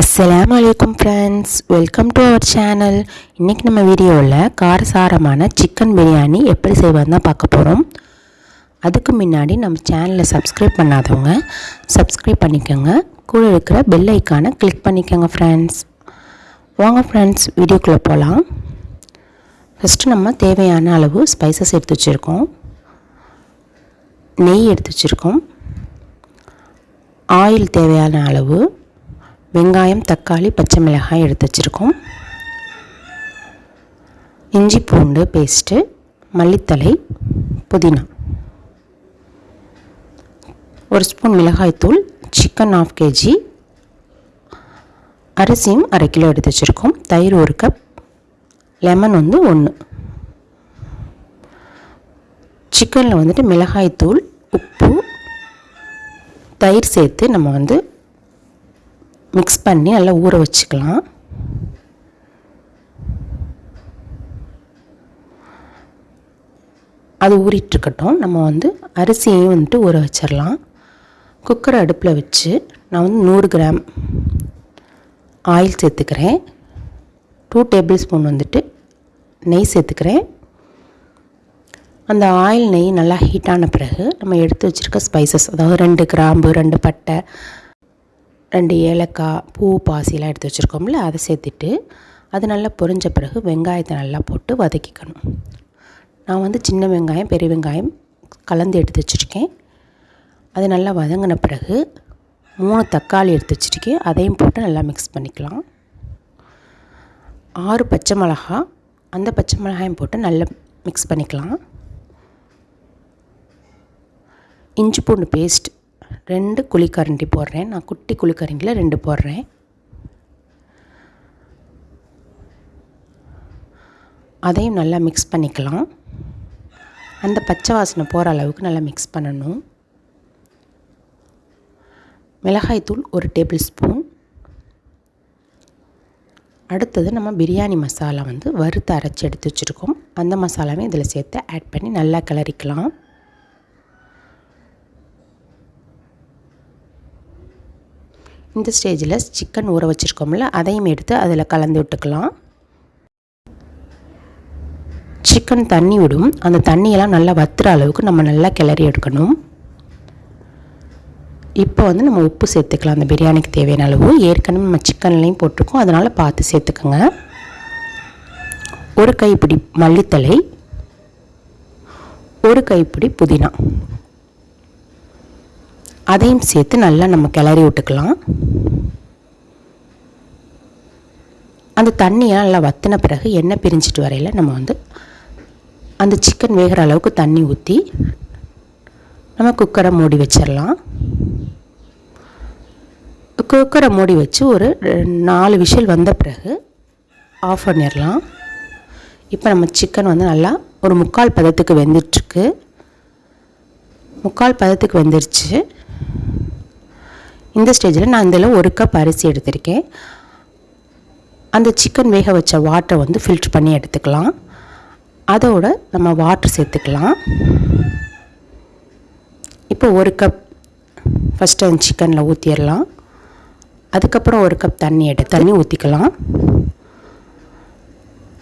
அஸ்லாம் வலைக்கம் friends welcome to our channel இன்றைக்கி நம்ம வீடியோவில் காரசாரமான சிக்கன் பிரியாணி எப்படி செய்வது தான் பார்க்க போகிறோம் அதுக்கு முன்னாடி நம்ம சேனலை சப்ஸ்கிரைப் பண்ணாதவங்க சப்ஸ்கிரைப் பண்ணிக்கோங்க. கூட இருக்கிற பெல் ஐக்கானை கிளிக் பண்ணிக்கோங்க ஃப்ரெண்ட்ஸ் வாங்க ஃப்ரெண்ட்ஸ் வீடியோக்குள்ளே போகலாம் ஃபஸ்ட்டு நம்ம தேவையான அளவு ஸ்பைசஸ் எடுத்து வச்சுருக்கோம். நெய் எடுத்து வச்சுருக்கோம். ஆயில் தேவையான அளவு. வெங்காயம் தக்காளி பச்சை மிளகாய் எடுத்து வச்சுருக்கோம். இஞ்சி பூண்டு பேஸ்ட்டு மல்லித்தலை புதினா. ஒரு ஸ்பூன் மிளகாய்த்தூள் சிக்கன் ஆஃப் கேஜி அரிசியும் அரை கிலோ எடுத்து வச்சுருக்கோம். தயிர் ஒரு கப் லெமன் வந்து ஒன்று சிக்கனில் வந்துட்டு மிளகாய்த்தூள் உப்பு தயிர் சேர்த்து நம்ம வந்து மிக்ஸ் பண்ணி நல்லா ஊற வச்சுக்கலாம். அது ஊறிட்டுருக்கட்டும். நம்ம வந்து அரிசியையும் வந்துட்டு ஊற வச்சிடலாம். குக்கரை அடுப்பில் வச்சு நான் வந்து நூறு கிராம் ஆயில் சேர்த்துக்கிறேன். டூ டேபிள் ஸ்பூன் வந்துட்டு நெய் சேர்த்துக்கிறேன். அந்த ஆயில் நெய் நல்லா ஹீட்டான பிறகு நம்ம எடுத்து வச்சுருக்க ஸ்பைசஸ் அதாவது ரெண்டு கிராம்பு ரெண்டு பட்டை ரெண்டு ஏலக்காய் பூ பாசிலாம் எடுத்து வச்சுருக்கோம்ல அதை சேர்த்துட்டு அது நல்லா பொரிஞ்ச பிறகு வெங்காயத்தை நல்லா போட்டு வதக்கிக்கணும். நான் வந்து சின்ன வெங்காயம் பெரிய வெங்காயம் கலந்து எடுத்து வச்சுருக்கேன். அது நல்லா வதங்கின பிறகு மூணு தக்காளி எடுத்து வச்சுருக்கேன். அதையும் போட்டு நல்லா மிக்ஸ் பண்ணிக்கலாம். ஆறு பச்சை மிளகா அந்த பச்சை மிளகாயும் போட்டு நல்லா மிக்ஸ் பண்ணிக்கலாம். இஞ்சி பூண்டு பேஸ்ட் ரெண்டு குழிக்கரண்டி போடுறேன். நான் குட்டி குழிக்கரண்டியில் ரெண்டு போடுறேன். அதையும் நல்லா மிக்ஸ் பண்ணிக்கலாம். அந்த பச்சை வாசனை போகிற அளவுக்கு நல்லா மிக்ஸ் பண்ணணும். மிளகாய்த்தூள் ஒரு டேபிள் ஸ்பூன் அடுத்தது நம்ம பிரியாணி மசாலா வந்து வறுத்து அரைச்சி எடுத்து வச்சுருக்கோம். அந்த மசாலாவையும் இதில் சேர்த்து ஆட் பண்ணி நல்லா கிளறிக்கலாம். இந்த ஸ்டேஜில் சிக்கன் ஊற வச்சுருக்கோம்ல அதையும் எடுத்து அதில் கலந்து விட்டுக்கலாம். சிக்கன் தண்ணி விடும். அந்த தண்ணியெல்லாம் நல்லா வத்துற அளவுக்கு நம்ம நல்லா கிளறி எடுக்கணும். இப்போ வந்து நம்ம உப்பு சேர்த்துக்கலாம். அந்த பிரியாணிக்கு தேவையான அளவு. ஏற்கனவே நம்ம சிக்கன்லேயும் போட்டிருக்கோம். அதனால் பார்த்து சேர்த்துக்கோங்க. ஒரு கைப்பிடி மல்லித்தலை. ஒரு கைப்பிடி புதினா. அதையும் சேர்த்து நல்லா நம்ம கிளறி விட்டுக்கலாம். அந்த தண்ணியை நல்லா வத்தின பிறகு எண்ணெய் பிரிஞ்சிட்டு வரையில் நம்ம வந்து அந்த சிக்கன் வேகிற அளவுக்கு தண்ணி ஊற்றி நம்ம குக்கரை மூடி வச்சிடலாம். குக்கரை மூடி வச்சு ஒரு நாலு விஷல் வந்த பிறகு ஆஃப் பண்ணிடலாம். இப்போ நம்ம சிக்கன் வந்து நல்லா ஒரு முக்கால் பதத்துக்கு வெந்துட்டுருக்கு. முக்கால் பதத்துக்கு வெந்துருச்சு. இந்த ஸ்டேஜில் நான் இதில் ஒரு கப் அரிசி எடுத்திருக்கேன். அந்த சிக்கன் வேக வச்ச வாட்டரை வந்து ஃபில்ட்ரு பண்ணி எடுத்துக்கலாம். அதோட நம்ம வாட்டர் சேர்த்துக்கலாம். இப்போ ஒரு கப் ஃபஸ்ட்டு அந்த சிக்கனில் ஊற்றிடலாம் அதுக்கப்புறம் ஒரு கப் தண்ணி எடுத்து தண்ணி ஊற்றிக்கலாம்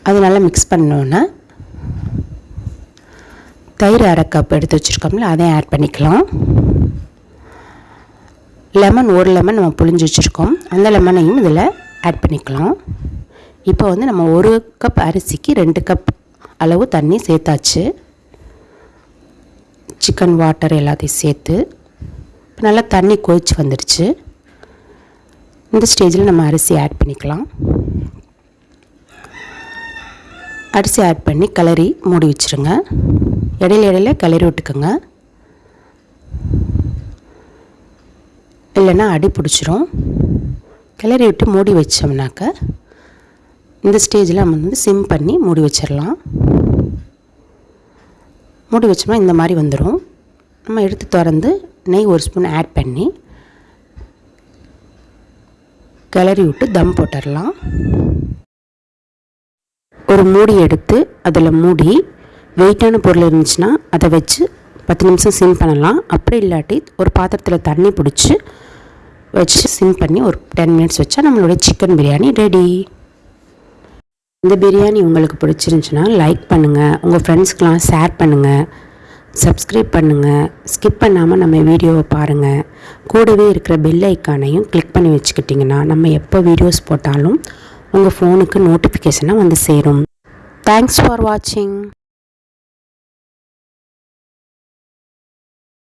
அது நல்லா மிக்ஸ் பண்ணோன்னே தயிர் அரை கப் எடுத்து வச்சுருக்கோம்ல அதையும் ஆட் பண்ணிக்கலாம். லெமன் ஒரு லெமன் நம்ம புளிஞ்சு வச்சுருக்கோம். அந்த லெமனையும் இதில் ஆட் பண்ணிக்கலாம். இப்போ வந்து நம்ம ஒரு கப் அரிசிக்கு ரெண்டு கப் அளவு தண்ணி சேர்த்தாச்சு. சிக்கன் வாட்டர் எல்லாத்தையும் சேர்த்து இப்போ நல்லா தண்ணி கொதிச்சு வந்துடுச்சு இந்த ஸ்டேஜில் நம்ம அரிசி ஆட் பண்ணிக்கலாம். அரிசி ஆட் பண்ணி கிளறி மூடி வச்சுருங்க. இடையில இடையில கிளறி விட்டுக்கோங்க. இல்லைன்னா அடி பிடிச்சிரும். கிளறி விட்டு மூடி வச்சோம்னாக்க இந்த ஸ்டேஜில் நம்ம வந்து சிம் பண்ணி மூடி வச்சிடலாம் மூடி வச்சோம்னா இந்த மாதிரி வந்துடும் நம்ம எடுத்து திறந்து நெய் ஒரு ஸ்பூன் ஆட் பண்ணி கிளறி விட்டு தம் போட்டுடலாம் ஒரு மூடி எடுத்து அதில் மூடி வெயிட்டான பொருள் இருந்துச்சுன்னா அதை வச்சு பத்து நிமிஷம் சிம் பண்ணலாம். அப்படி இல்லாட்டி ஒரு பாத்திரத்தில் தண்ணி பிடிச்சி வச்சு சிம் பண்ணி ஒரு டென் மினிட்ஸ் வச்சா நம்மளுடைய சிக்கன் பிரியாணி ரெடி இந்த பிரியாணி உங்களுக்கு பிடிச்சிருந்துச்சுன்னா லைக் பண்ணுங்கள் உங்கள் ஃப்ரெண்ட்ஸ்க்கெலாம் ஷேர் பண்ணுங்கள் சப்ஸ்கிரைப் பண்ணுங்கள் ஸ்கிப் பண்ணாமல் நம்ம வீடியோவை பாருங்கள் கூடவே இருக்கிற பெல் ஐக்கானையும் கிளிக் பண்ணி வச்சுக்கிட்டிங்கன்னா நம்ம எப்போ வீடியோஸ் போட்டாலும் உங்கள் ஃபோனுக்கு நோட்டிஃபிகேஷனாக வந்து சேரும். தேங்க்ஸ் ஃபார் வாட்சிங்